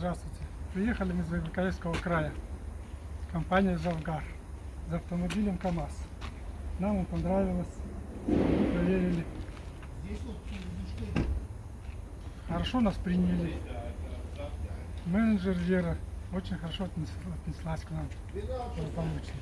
Здравствуйте. Приехали мы из Байкальского края. Компания «Завгар» за автомобилем КАМАЗ. Нам он понравилось. Проверили. Хорошо нас приняли. Менеджер Вера очень хорошо отнеслась к нам благополучно.